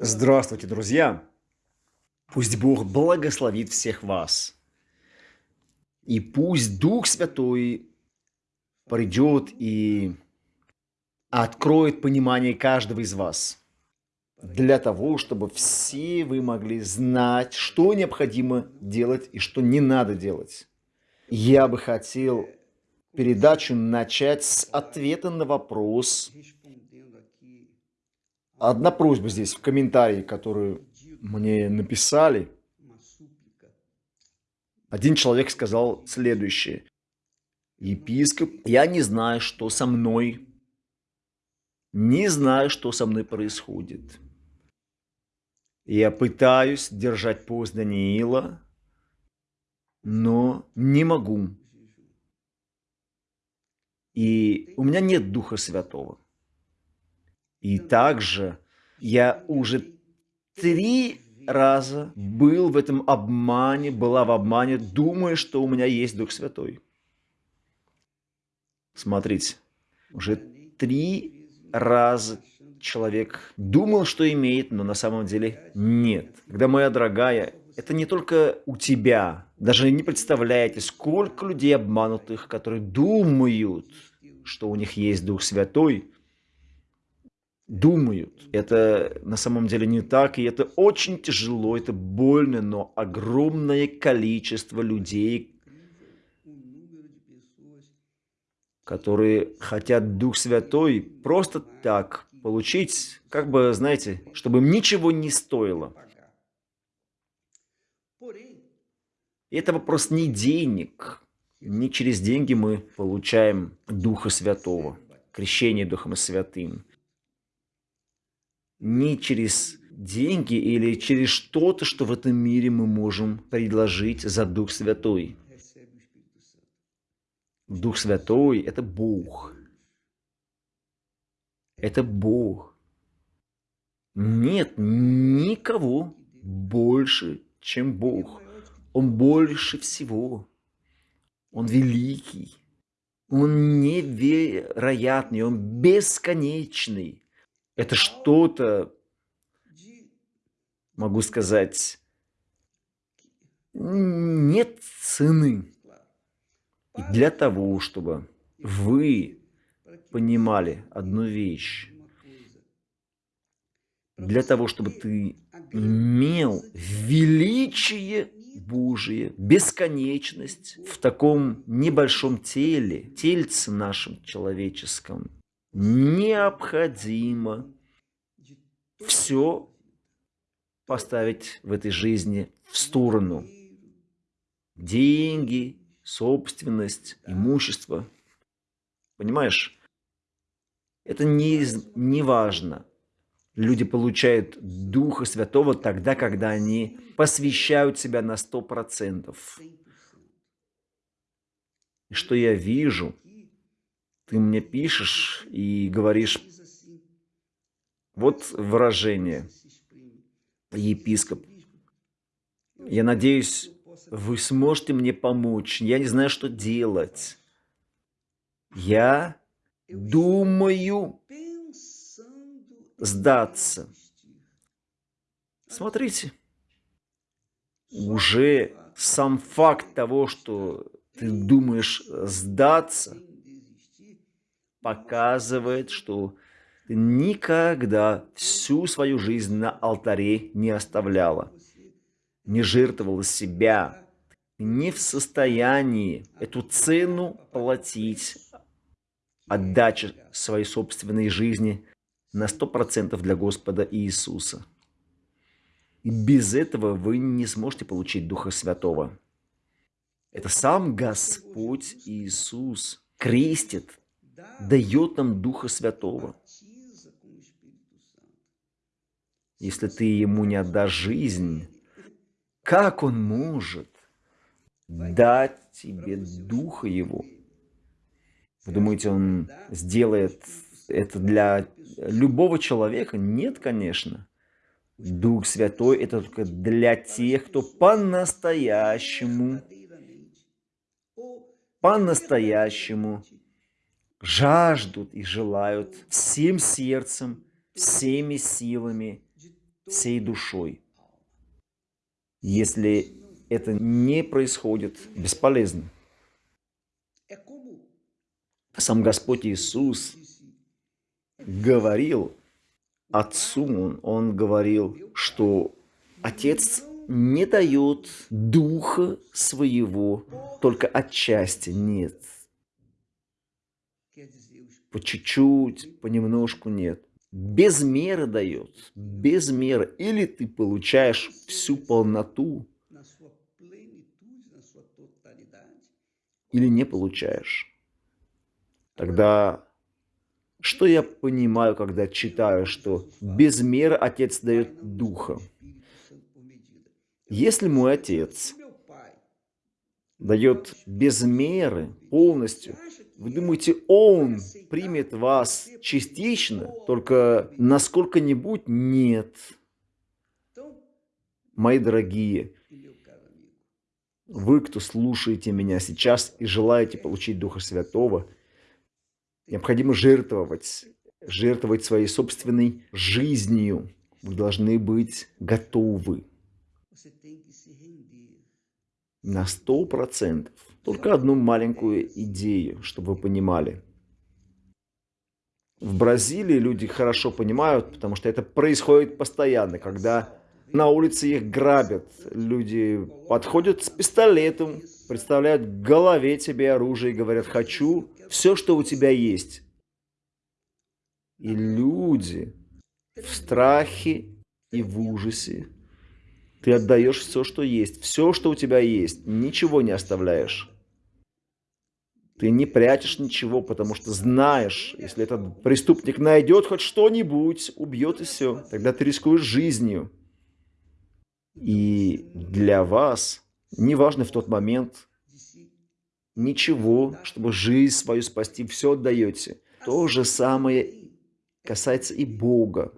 Здравствуйте, друзья! Пусть Бог благословит всех вас. И пусть Дух Святой придет и откроет понимание каждого из вас. Для того, чтобы все вы могли знать, что необходимо делать и что не надо делать. Я бы хотел передачу начать с ответа на вопрос, Одна просьба здесь в комментарии, которую мне написали. Один человек сказал следующее. Епископ, я не знаю, что со мной. Не знаю, что со мной происходит. Я пытаюсь держать пост Даниила, но не могу. И у меня нет Духа Святого. И также я уже три раза был в этом обмане, была в обмане, думая, что у меня есть Дух Святой. Смотрите, уже три раза человек думал, что имеет, но на самом деле нет. Когда, моя дорогая, это не только у тебя. Даже не представляете, сколько людей обманутых, которые думают, что у них есть Дух Святой, думают. Это на самом деле не так, и это очень тяжело, это больно, но огромное количество людей, которые хотят Дух Святой просто так получить, как бы, знаете, чтобы им ничего не стоило. И это вопрос не денег. Не через деньги мы получаем Духа Святого, крещение Духом Святым не через деньги или через что-то, что в этом мире мы можем предложить за Дух Святой. Дух Святой – это Бог. Это Бог. Нет никого больше, чем Бог. Он больше всего. Он великий. Он невероятный, он бесконечный. Это что-то, могу сказать, нет цены. И для того, чтобы вы понимали одну вещь, для того, чтобы ты имел величие Божие, бесконечность в таком небольшом теле, тельце нашем человеческом, необходимо все поставить в этой жизни в сторону. Деньги, собственность, имущество. Понимаешь? Это не, не важно. Люди получают Духа Святого тогда, когда они посвящают себя на сто процентов. Что я вижу – ты мне пишешь и говоришь, вот выражение, епископ. Я надеюсь, вы сможете мне помочь. Я не знаю, что делать. Я думаю сдаться. Смотрите, уже сам факт того, что ты думаешь сдаться – показывает, что ты никогда всю свою жизнь на алтаре не оставляла, не жертвовала себя, не в состоянии эту цену платить, отдача своей собственной жизни на сто процентов для Господа Иисуса. И без этого вы не сможете получить Духа Святого. Это сам Господь Иисус крестит дает нам Духа Святого. Если ты ему не отдашь жизнь, как он может дать тебе Духа Его? Вы думаете, он сделает это для любого человека? Нет, конечно. Дух Святой – это только для тех, кто по-настоящему, по-настоящему жаждут и желают всем сердцем, всеми силами всей душой. Если это не происходит, бесполезно. Сам Господь Иисус говорил Отцу, он, говорил, что Отец не дает Духа Своего только отчасти, нет. По чуть-чуть, понемножку нет. Без меры дает, без меры. Или ты получаешь всю полноту, или не получаешь. Тогда что я понимаю, когда читаю, что без меры Отец дает Духа? Если мой Отец дает без меры, полностью, вы думаете, Он примет вас частично, только насколько-нибудь нет. Мои дорогие, вы, кто слушаете меня сейчас и желаете получить Духа Святого, необходимо жертвовать, жертвовать своей собственной жизнью. Вы должны быть готовы на сто процентов. Только одну маленькую идею, чтобы вы понимали. В Бразилии люди хорошо понимают, потому что это происходит постоянно, когда на улице их грабят. Люди подходят с пистолетом, представляют в голове тебе оружие и говорят «хочу все, что у тебя есть». И люди в страхе и в ужасе. Ты отдаешь все, что есть, все, что у тебя есть, ничего не оставляешь. Ты не прячешь ничего, потому что знаешь, если этот преступник найдет хоть что-нибудь, убьет и все. Тогда ты рискуешь жизнью. И для вас, неважно в тот момент, ничего, чтобы жизнь свою спасти, все отдаете. То же самое касается и Бога.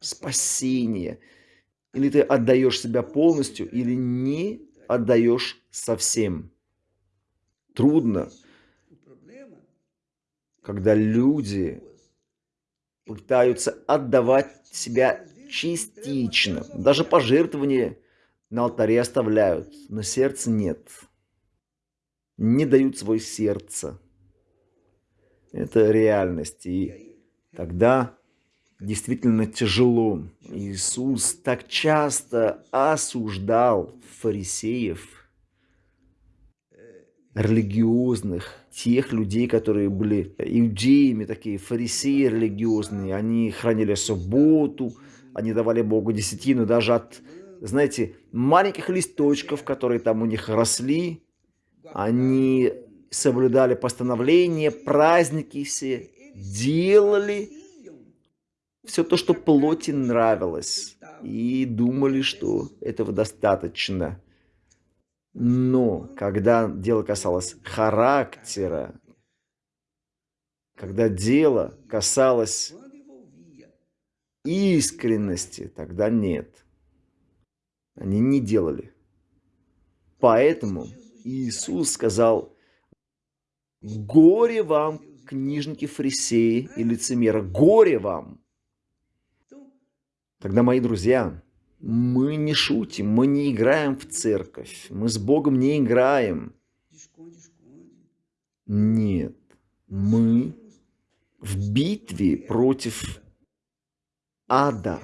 Спасение. Или ты отдаешь себя полностью, или не отдаешь совсем. Трудно, когда люди пытаются отдавать себя частично. Даже пожертвования на алтаре оставляют, но сердца нет. Не дают свое сердце. Это реальность. И тогда действительно тяжело. Иисус так часто осуждал фарисеев, религиозных, тех людей, которые были иудеями, такие фарисеи религиозные. Они хранили субботу, они давали Богу десятину даже от, знаете, маленьких листочков, которые там у них росли. Они соблюдали постановления, праздники все, делали все то, что плоти нравилось, и думали, что этого достаточно. Но когда дело касалось характера, когда дело касалось искренности тогда нет. Они не делали. Поэтому Иисус сказал, горе вам, книжники фарисеи и лицемеры, горе вам. Тогда, мои друзья, мы не шутим, мы не играем в церковь, мы с Богом не играем. Нет, мы в битве против ада.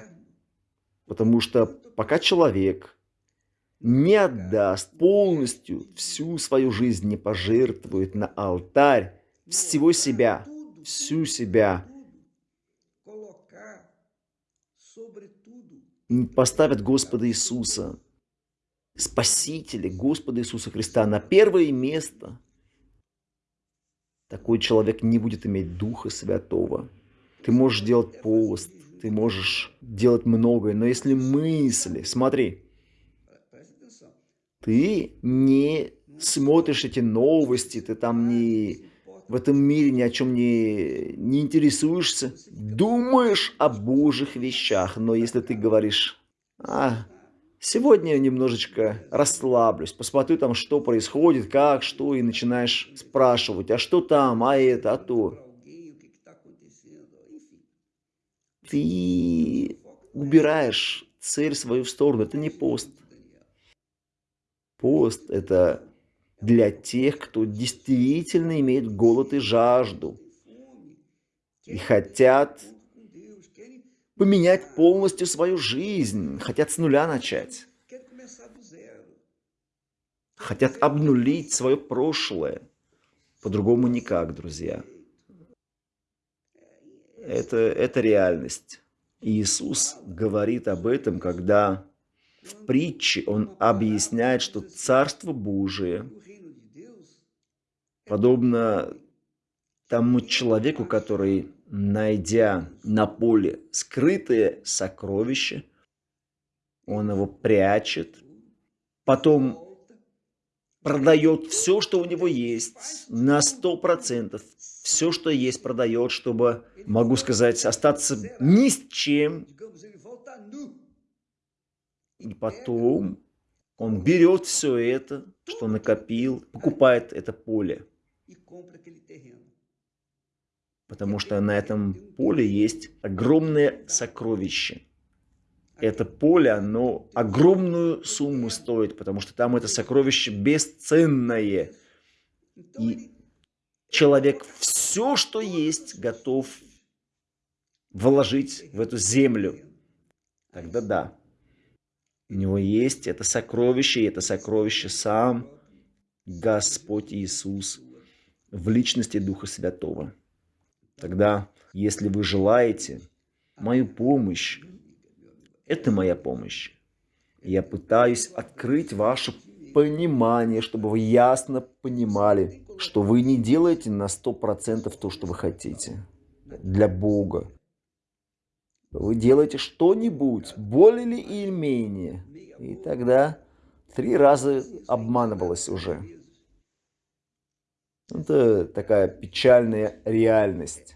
Потому что пока человек не отдаст полностью всю свою жизнь, не пожертвует на алтарь всего себя, всю себя, поставят Господа Иисуса, Спасителя, Господа Иисуса Христа на первое место, такой человек не будет иметь Духа Святого. Ты можешь делать пост, ты можешь делать многое, но если мысли, смотри, ты не смотришь эти новости, ты там не в этом мире ни о чем не, не интересуешься, думаешь о Божьих вещах, но если ты говоришь, а, сегодня немножечко расслаблюсь, посмотрю там, что происходит, как, что, и начинаешь спрашивать, а что там, а это, а то. ты убираешь цель свою в сторону. Это не пост. Пост – это для тех, кто действительно имеет голод и жажду и хотят поменять полностью свою жизнь, хотят с нуля начать, хотят обнулить свое прошлое. По-другому никак, друзья. Это, это реальность. И Иисус говорит об этом, когда в притче Он объясняет, что Царство Божие подобно тому человеку, который, найдя на поле скрытое сокровище, он его прячет, потом продает все, что у него есть, на сто процентов. Все, что есть, продает, чтобы, могу сказать, остаться ни с чем. И потом он берет все это, что накопил, покупает это поле. Потому что на этом поле есть огромное сокровище. Это поле, оно огромную сумму стоит, потому что там это сокровище бесценное. И человек все, что есть, готов вложить в эту землю. Тогда да. У него есть это сокровище, и это сокровище сам Господь Иисус в личности Духа Святого. Тогда, если вы желаете мою помощь, это моя помощь. Я пытаюсь открыть ваше понимание, чтобы вы ясно понимали, что вы не делаете на 100% то, что вы хотите для Бога. Вы делаете что-нибудь, более или менее. И тогда три раза обманывалось уже. Это такая печальная реальность.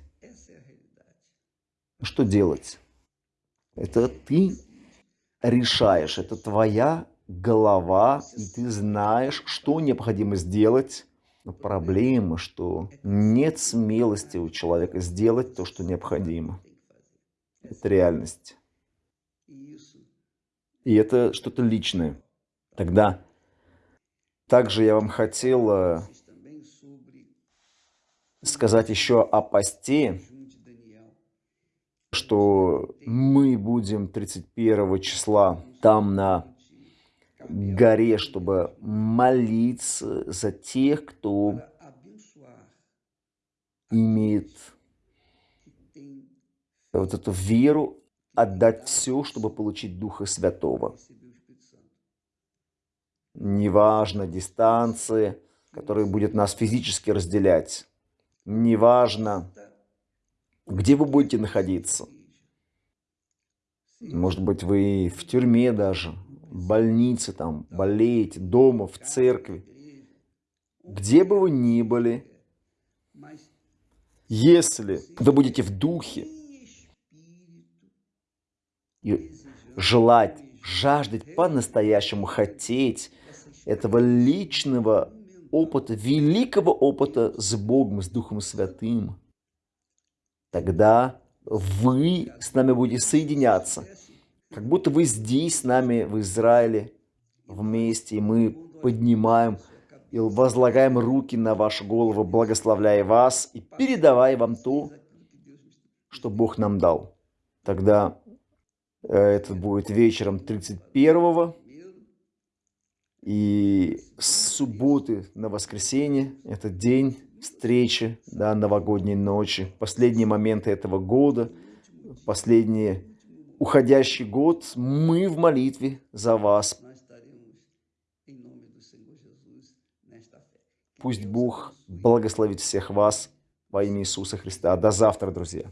Что делать? Это ты решаешь, это твоя голова, и ты знаешь, что необходимо сделать. Но проблема, что нет смелости у человека сделать то, что необходимо. Это реальность. И это что-то личное. Тогда также я вам хотел сказать еще о посте, что мы будем 31 числа там на горе, чтобы молиться за тех, кто имеет вот эту веру, отдать все, чтобы получить Духа Святого. Неважно дистанции, которые будет нас физически разделять неважно, где вы будете находиться. Может быть, вы в тюрьме даже, в больнице, там, болеете, дома, в церкви. Где бы вы ни были, если вы будете в духе и желать, жаждать по-настоящему, хотеть этого личного опыта, великого опыта с Богом, с Духом Святым, тогда вы с нами будете соединяться. Как будто вы здесь с нами в Израиле вместе, и мы поднимаем и возлагаем руки на вашу голову, благословляя вас и передавая вам то, что Бог нам дал. Тогда э, это будет вечером 31 и с субботы на воскресенье, это день встречи, да, новогодней ночи, последние моменты этого года, последний уходящий год, мы в молитве за вас. Пусть Бог благословит всех вас во имя Иисуса Христа. До завтра, друзья.